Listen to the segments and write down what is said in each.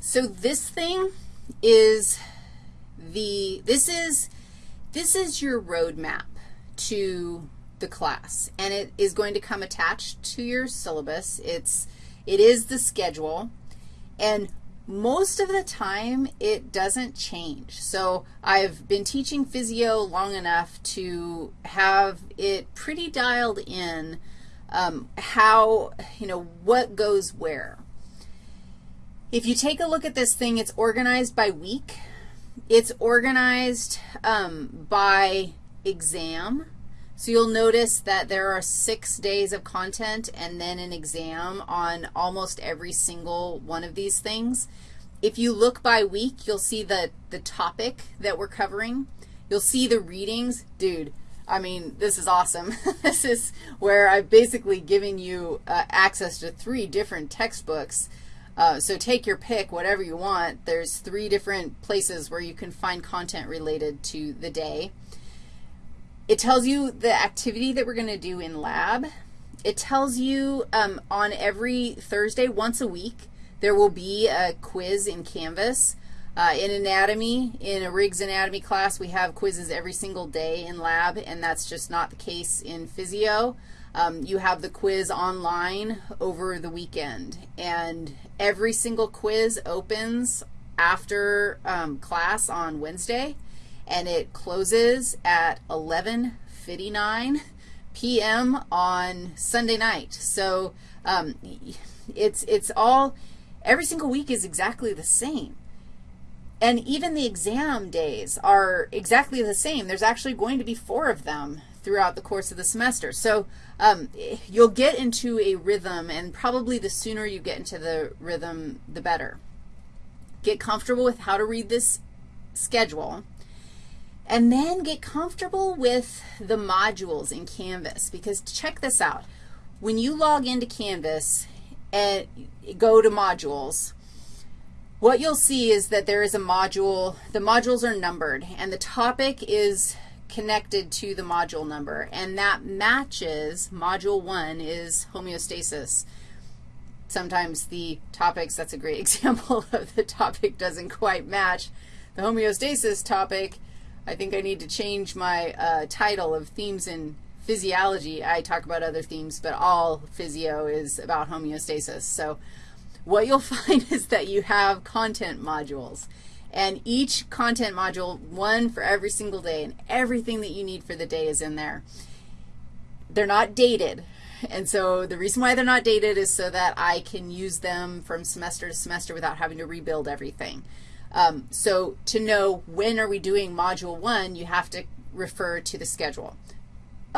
So this thing is the, this is, this is your roadmap to the class, and it is going to come attached to your syllabus. It's, it is the schedule, and most of the time it doesn't change. So I've been teaching physio long enough to have it pretty dialed in um, how, you know, what goes where. If you take a look at this thing, it's organized by week. It's organized um, by exam. So you'll notice that there are six days of content and then an exam on almost every single one of these things. If you look by week, you'll see the, the topic that we're covering. You'll see the readings. Dude, I mean, this is awesome. this is where I've basically given you uh, access to three different textbooks. Uh, so take your pick, whatever you want. There's three different places where you can find content related to the day. It tells you the activity that we're going to do in lab. It tells you um, on every Thursday, once a week, there will be a quiz in Canvas. Uh, in anatomy, in a Riggs anatomy class, we have quizzes every single day in lab, and that's just not the case in physio. Um, you have the quiz online over the weekend, and every single quiz opens after um, class on Wednesday and it closes at 11.59 p.m. on Sunday night. So um, it's, it's all, every single week is exactly the same. And even the exam days are exactly the same. There's actually going to be four of them throughout the course of the semester. So um, you'll get into a rhythm, and probably the sooner you get into the rhythm, the better. Get comfortable with how to read this schedule. And then get comfortable with the modules in Canvas because check this out. When you log into Canvas and go to modules, what you'll see is that there is a module. The modules are numbered, and the topic is connected to the module number, and that matches module 1 is homeostasis. Sometimes the topics, that's a great example of the topic doesn't quite match. The homeostasis topic I think I need to change my uh, title of themes in physiology. I talk about other themes, but all physio is about homeostasis. So what you'll find is that you have content modules. And each content module, one for every single day, and everything that you need for the day is in there. They're not dated. And so the reason why they're not dated is so that I can use them from semester to semester without having to rebuild everything. Um, so to know when are we doing Module 1, you have to refer to the schedule.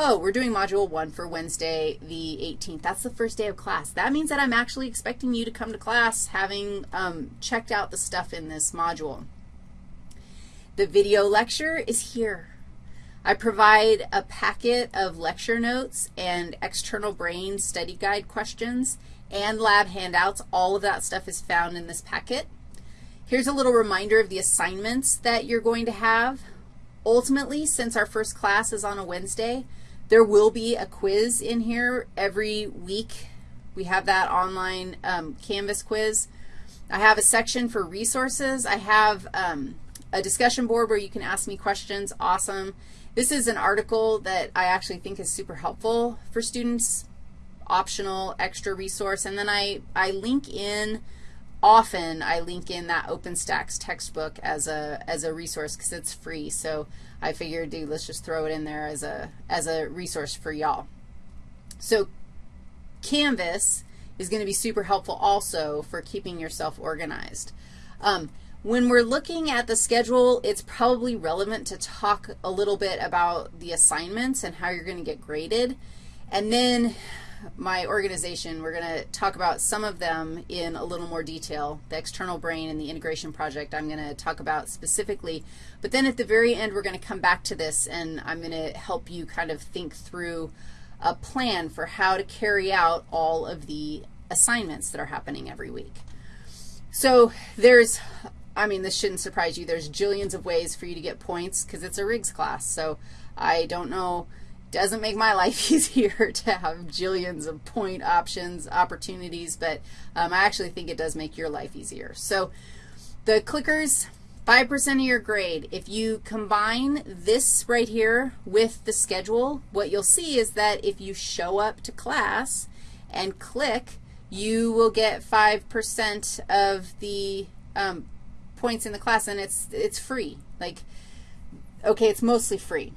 Oh, we're doing Module 1 for Wednesday the 18th. That's the first day of class. That means that I'm actually expecting you to come to class having um, checked out the stuff in this module. The video lecture is here. I provide a packet of lecture notes and external brain study guide questions and lab handouts. All of that stuff is found in this packet. Here's a little reminder of the assignments that you're going to have. Ultimately, since our first class is on a Wednesday, there will be a quiz in here every week. We have that online um, Canvas quiz. I have a section for resources. I have um, a discussion board where you can ask me questions. Awesome. This is an article that I actually think is super helpful for students, optional, extra resource. And then I, I link in often I link in that OpenStax textbook as a, as a resource because it's free. So I figured, dude, let's just throw it in there as a, as a resource for y'all. So Canvas is going to be super helpful also for keeping yourself organized. Um, when we're looking at the schedule, it's probably relevant to talk a little bit about the assignments and how you're going to get graded. And then my organization, we're going to talk about some of them in a little more detail. The external brain and the integration project I'm going to talk about specifically. But then at the very end, we're going to come back to this, and I'm going to help you kind of think through a plan for how to carry out all of the assignments that are happening every week. So there's, I mean, this shouldn't surprise you. There's jillions of ways for you to get points because it's a Riggs class. So I don't know Doesn't make my life easier to have jillions of point options, opportunities, but um, I actually think it does make your life easier. So the clickers, 5% of your grade. If you combine this right here with the schedule, what you'll see is that if you show up to class and click, you will get 5% of the um, points in the class, and it's, it's free. Like, okay, it's mostly free.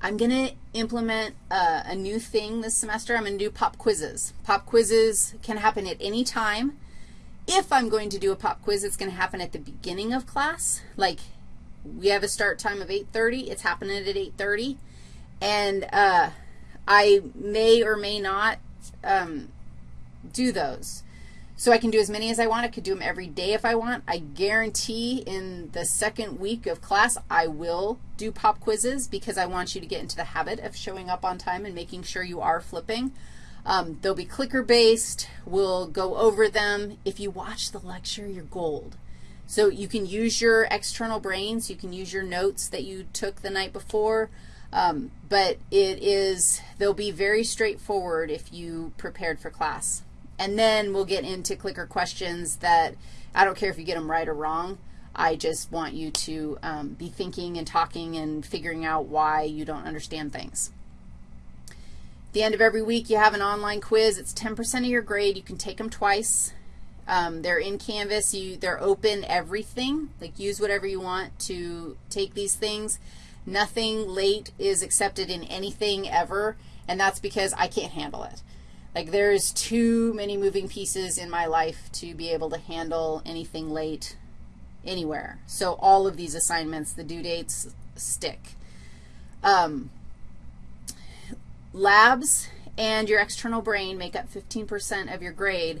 I'm going to implement a, a, new thing this semester. I'm going to do pop quizzes. Pop quizzes can happen at any time. If I'm going to do a pop quiz, it's going to happen at the beginning of class. Like we have a start time of 8.30. It's happening at 8.30. And uh, I may or may not um, do those. So I can do as many as I want. I could do them every day if I want. I guarantee in the second week of class I will do pop quizzes because I want you to get into the habit of showing up on time and making sure you are flipping. Um, they'll be clicker-based. We'll go over them. If you watch the lecture, you're gold. So you can use your external brains. You can use your notes that you took the night before. Um, but it is, they'll be very straightforward if you prepared for class. And then we'll get into clicker questions that I don't care if you get them right or wrong. I just want you to um, be thinking and talking and figuring out why you don't understand things. At the end of every week, you have an online quiz. It's 10% of your grade. You can take them twice. Um, they're in Canvas. You, they're open everything. Like use whatever you want to take these things. Nothing late is accepted in anything ever, and that's because I can't handle it. Like there's too many moving pieces in my life to be able to handle anything late anywhere. So all of these assignments, the due dates stick. Um, labs and your external brain make up 15% of your grade.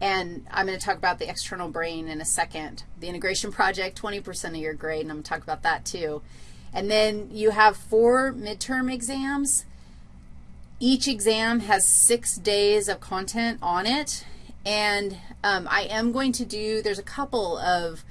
And I'm going to talk about the external brain in a second. The integration project, 20% of your grade, and I'm going to talk about that too. And then you have four midterm exams. Each exam has six days of content on it, and um, I am going to do, there's a couple of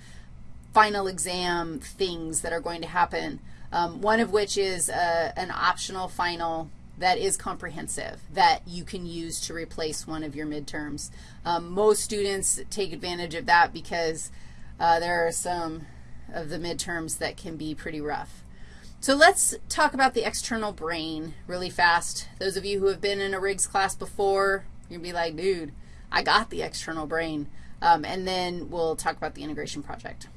final exam things that are going to happen, um, one of which is a, uh, an optional final that is comprehensive that you can use to replace one of your midterms. Um, most students take advantage of that because uh, there are some of the midterms that can be pretty rough. So let's talk about the external brain really fast. Those of you who have been in a Riggs class before, to be like, dude, I got the external brain. Um, and then we'll talk about the integration project.